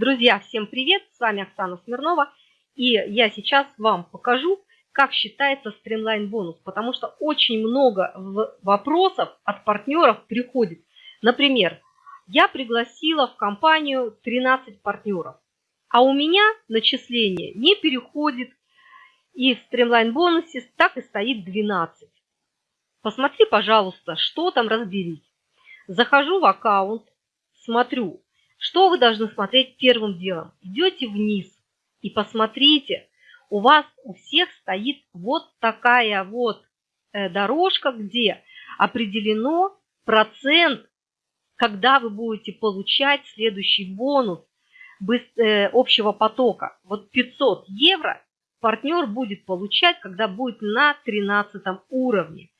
Друзья, всем привет! С вами Оксана Смирнова. И я сейчас вам покажу, как считается стримлайн бонус. Потому что очень много вопросов от партнеров приходит. Например, я пригласила в компанию 13 партнеров. А у меня начисление не переходит. И в стримлайн бонусе так и стоит 12. Посмотри, пожалуйста, что там разберись. Захожу в аккаунт, смотрю, что вы должны смотреть первым делом? Идете вниз и посмотрите, у вас у всех стоит вот такая вот э, дорожка, где определено процент, когда вы будете получать следующий бонус э, общего потока. Вот 500 евро партнер будет получать, когда будет на 13 уровне.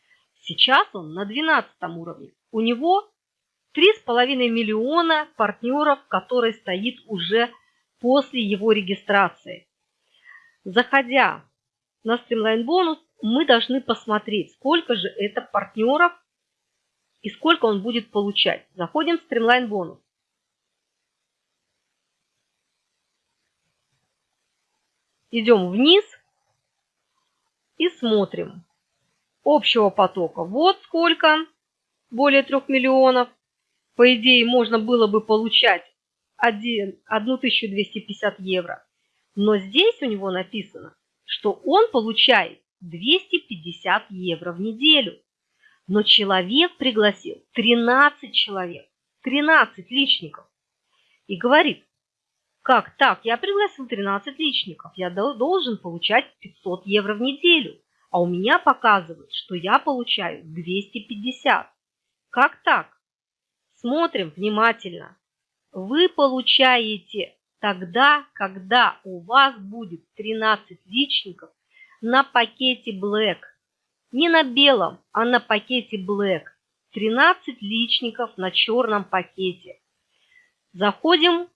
Сейчас он на 12 уровне. У него 3,5 миллиона партнеров, который стоит уже после его регистрации. Заходя на Streamline бонус, мы должны посмотреть, сколько же это партнеров и сколько он будет получать. Заходим в Streamline бонус. Идем вниз и смотрим. Общего потока вот сколько, более 3 миллионов по идее, можно было бы получать 1, 1250 евро. Но здесь у него написано, что он получает 250 евро в неделю. Но человек пригласил 13 человек, 13 личников. И говорит, как так, я пригласил 13 личников, я должен получать 500 евро в неделю. А у меня показывает, что я получаю 250. Как так? Смотрим внимательно. Вы получаете тогда, когда у вас будет 13 личников на пакете Black. Не на белом, а на пакете Black. 13 личников на черном пакете. Заходим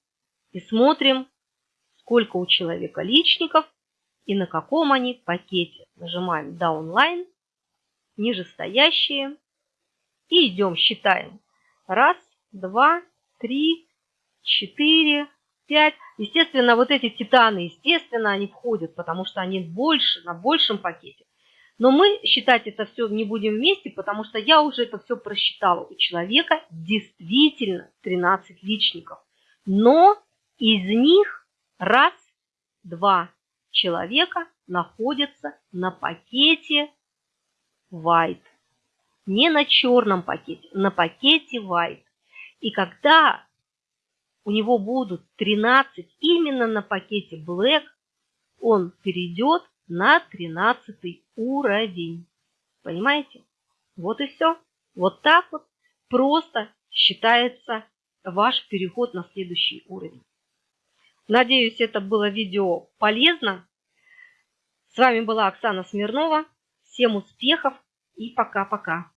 и смотрим, сколько у человека личников и на каком они пакете. Нажимаем Downline, нижестоящие и идем, считаем. Раз, два, три, четыре, пять. Естественно, вот эти титаны, естественно, они входят, потому что они больше, на большем пакете. Но мы считать это все не будем вместе, потому что я уже это все просчитала. У человека действительно 13 личников. Но из них раз, два человека находятся на пакете white. Не на черном пакете, на пакете white. И когда у него будут 13 именно на пакете Black, он перейдет на 13 уровень. Понимаете? Вот и все. Вот так вот просто считается ваш переход на следующий уровень. Надеюсь, это было видео полезно. С вами была Оксана Смирнова. Всем успехов и пока-пока.